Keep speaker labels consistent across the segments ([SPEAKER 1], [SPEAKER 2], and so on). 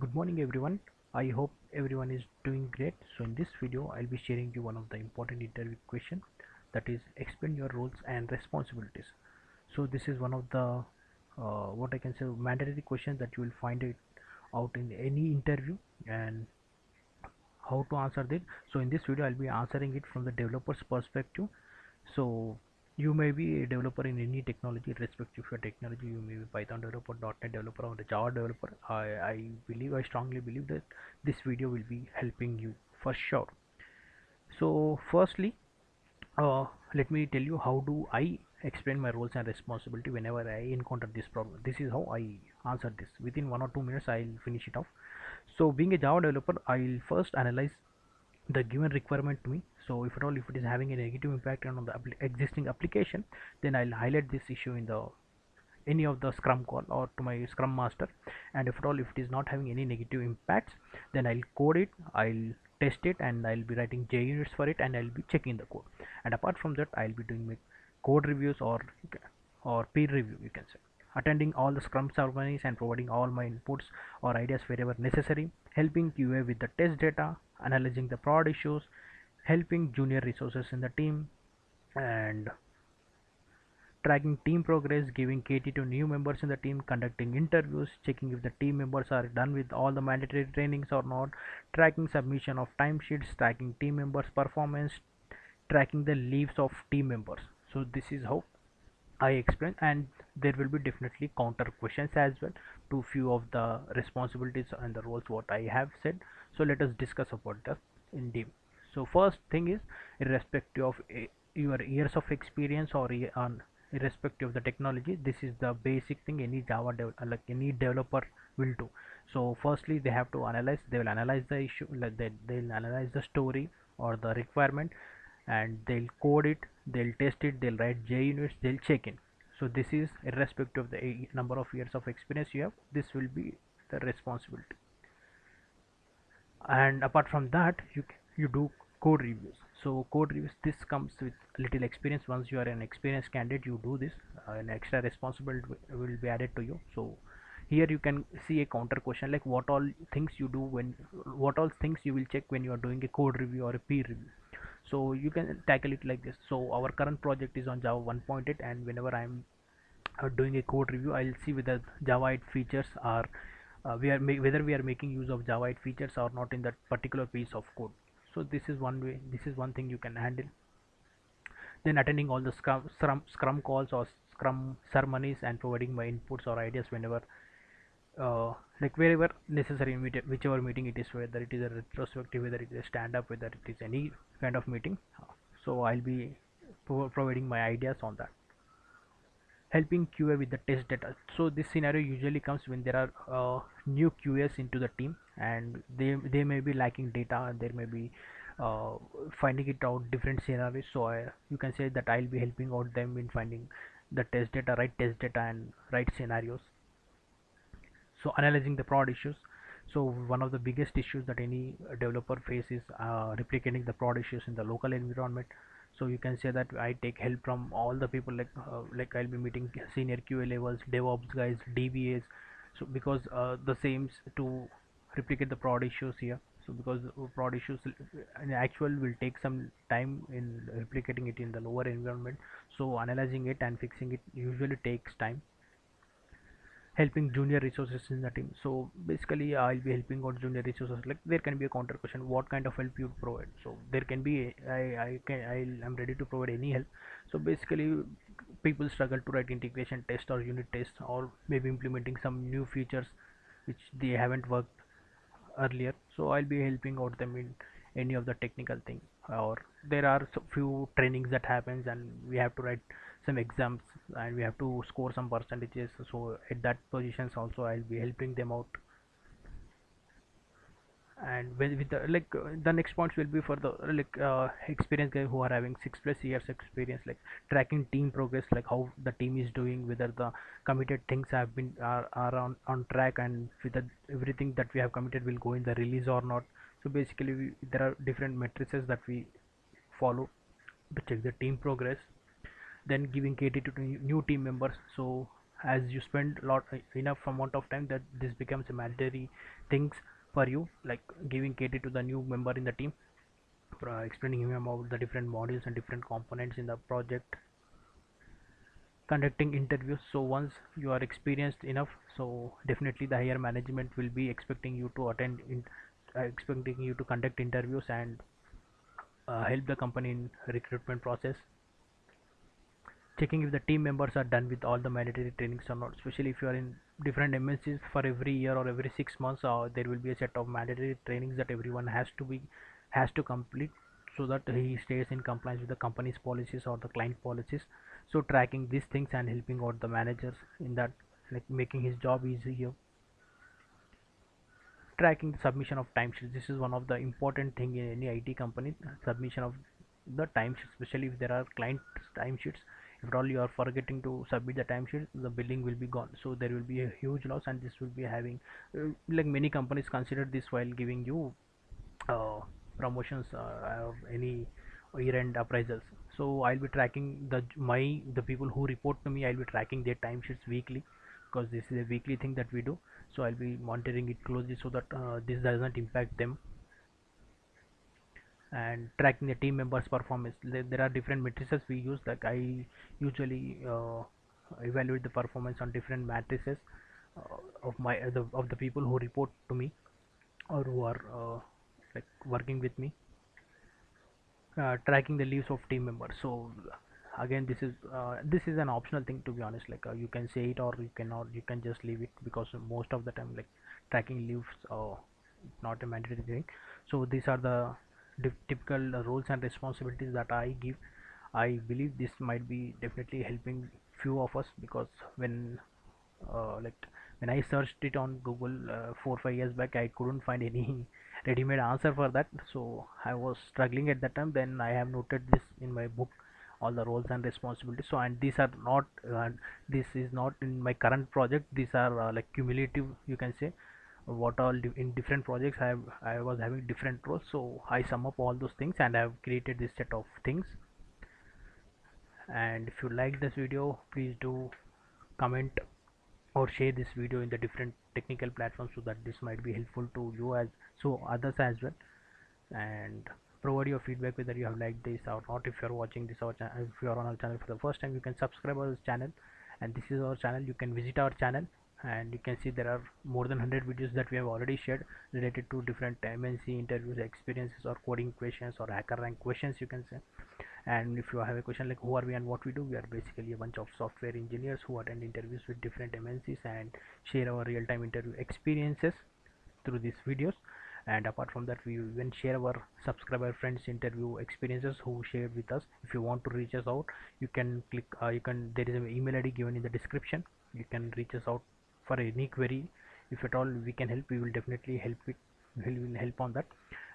[SPEAKER 1] Good morning everyone. I hope everyone is doing great. So in this video I'll be sharing you one of the important interview question that is explain your roles and responsibilities. So this is one of the uh, what I can say mandatory questions that you will find it out in any interview and how to answer this. So in this video I'll be answering it from the developer's perspective. So you may be a developer in any technology irrespective of your technology. You may be python developer net developer or a java developer. I, I believe i strongly believe that this video will be helping you for sure. So firstly uh, let me tell you how do i explain my roles and responsibility whenever i encounter this problem. This is how i answer this. Within one or two minutes i'll finish it off. So being a java developer i'll first analyze the given requirement to me. So if at all if it is having a negative impact on the existing application then I'll highlight this issue in the any of the scrum call or to my scrum master. And if at all if it is not having any negative impacts then I'll code it I'll test it and I'll be writing JUnits for it and I'll be checking the code. And apart from that I'll be doing my code reviews or or peer review you can say. Attending all the scrum ceremonies and providing all my inputs or ideas wherever necessary helping QA with the test data analyzing the prod issues helping junior resources in the team and tracking team progress giving KT to new members in the team conducting interviews checking if the team members are done with all the mandatory trainings or not tracking submission of timesheets tracking team members performance tracking the leaves of team members. So this is how I explain and there will be definitely counter questions as well to few of the responsibilities and the roles what I have said. So let us discuss about that in deep so first thing is irrespective of a, your years of experience or irrespective of the technology this is the basic thing any java uh, like any developer will do. So firstly they have to analyze they will analyze the issue like they, they'll analyze the story or the requirement and they'll code it they'll test it they'll write JUnits they'll check in. So this is irrespective of the number of years of experience you have this will be the responsibility. And apart from that you you do code reviews. So code reviews this comes with little experience. Once you are an experienced candidate you do this uh, an extra responsibility will be added to you. So here you can see a counter question like what all things you do when what all things you will check when you are doing a code review or a peer review so you can tackle it like this. So our current project is on java 1.8 and whenever i'm uh, doing a code review i'll see whether java 8 features are uh, we are whether we are making use of java 8 features or not in that particular piece of code. So this is one way this is one thing you can handle. Then attending all the scrum, scrum, scrum calls or scrum ceremonies and providing my inputs or ideas whenever uh, like wherever necessary whichever meeting it is whether it is a retrospective whether it is a stand up whether it is any kind of meeting so i'll be providing my ideas on that helping QA with the test data. So this scenario usually comes when there are uh, new QAs into the team and they they may be lacking data and there may be uh, finding it out different scenarios. So I, you can say that I'll be helping out them in finding the test data, right test data and right scenarios. So analyzing the prod issues. So one of the biggest issues that any developer faces uh, replicating the prod issues in the local environment. So you can say that I take help from all the people like uh, like I'll be meeting senior QA levels DevOps guys DBAs so because uh, the same to replicate the prod issues here. So because prod issues in actual will take some time in replicating it in the lower environment. So analyzing it and fixing it usually takes time helping junior resources in the team. So basically i'll be helping out junior resources. Like there can be a counter question what kind of help you provide? So there can be i i can i am ready to provide any help. So basically people struggle to write integration test or unit test or maybe implementing some new features which they haven't worked earlier. So i'll be helping out them in any of the technical thing. Or there are few trainings that happens and we have to write some exams and we have to score some percentages. So at that positions also i'll be helping them out. And with, with the like uh, the next points will be for the like uh, experienced guys who are having six plus years experience like tracking team progress like how the team is doing whether the committed things have been are, are on, on track and whether everything that we have committed will go in the release or not. So basically we, there are different matrices that we follow to check the team progress then giving KT to new team members. So as you spend lot enough amount of time that this becomes a mandatory things for you like giving KT to the new member in the team uh, explaining him about the different modules and different components in the project. Conducting interviews. So once you are experienced enough so definitely the higher management will be expecting you to attend in uh, expecting you to conduct interviews and uh, help the company in recruitment process checking if the team members are done with all the mandatory trainings or not. Especially if you are in different MNCs for every year or every six months uh, there will be a set of mandatory trainings that everyone has to be has to complete so that he stays in compliance with the company's policies or the client policies. So tracking these things and helping out the managers in that like making his job easier. Tracking the submission of timesheets. This is one of the important thing in any IT company submission of the timesheets especially if there are client timesheets all you are forgetting to submit the timesheet the billing will be gone. So there will be a huge loss and this will be having uh, like many companies consider this while giving you uh, promotions uh, or any year-end appraisals. So i'll be tracking the my the people who report to me i'll be tracking their timesheets weekly because this is a weekly thing that we do. So i'll be monitoring it closely so that uh, this does not impact them and tracking the team members performance. There, are different matrices we use. Like i usually uh, evaluate the performance on different matrices uh, of my uh, the, of the people who report to me or who are uh, like working with me. Uh, tracking the leaves of team members. So again this is uh, this is an optional thing to be honest. Like you can say it or you cannot. You can just leave it because most of the time like tracking leaves uh, not a mandatory thing. So these are the typical roles and responsibilities that i give i believe this might be definitely helping few of us because when uh, like when i searched it on google uh, four five years back i couldn't find any ready-made answer for that. So i was struggling at that time. Then i have noted this in my book all the roles and responsibilities. So and these are not uh, this is not in my current project. These are uh, like cumulative you can say what all in different projects I I was having different roles. So I sum up all those things and I have created this set of things. And if you like this video please do comment or share this video in the different technical platforms so that this might be helpful to you as so others as well. And provide your feedback whether you have liked this or not. If you are watching this or if you are on our channel for the first time you can subscribe our channel. And this is our channel. You can visit our channel and you can see there are more than 100 videos that we have already shared related to different MNC interviews experiences or coding questions or HackerRank questions you can say. And if you have a question like who are we and what we do? We are basically a bunch of software engineers who attend interviews with different MNCs and share our real-time interview experiences through these videos. And apart from that we even share our subscriber friends interview experiences who shared with us. If you want to reach us out you can click uh, you can there is an email id given in the description. You can reach us out for any query. If at all we can help we will definitely help it we will help on that.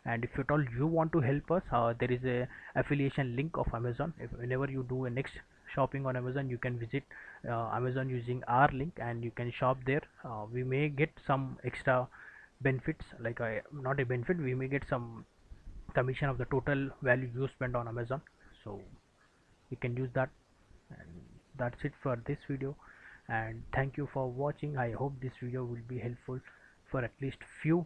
[SPEAKER 1] And if at all you want to help us uh, there is a affiliation link of amazon. If whenever you do a next shopping on amazon you can visit uh, amazon using our link and you can shop there. Uh, we may get some extra benefits like uh, not a benefit we may get some commission of the total value you spend on amazon. So you can use that. And that's it for this video and thank you for watching. I hope this video will be helpful for at least few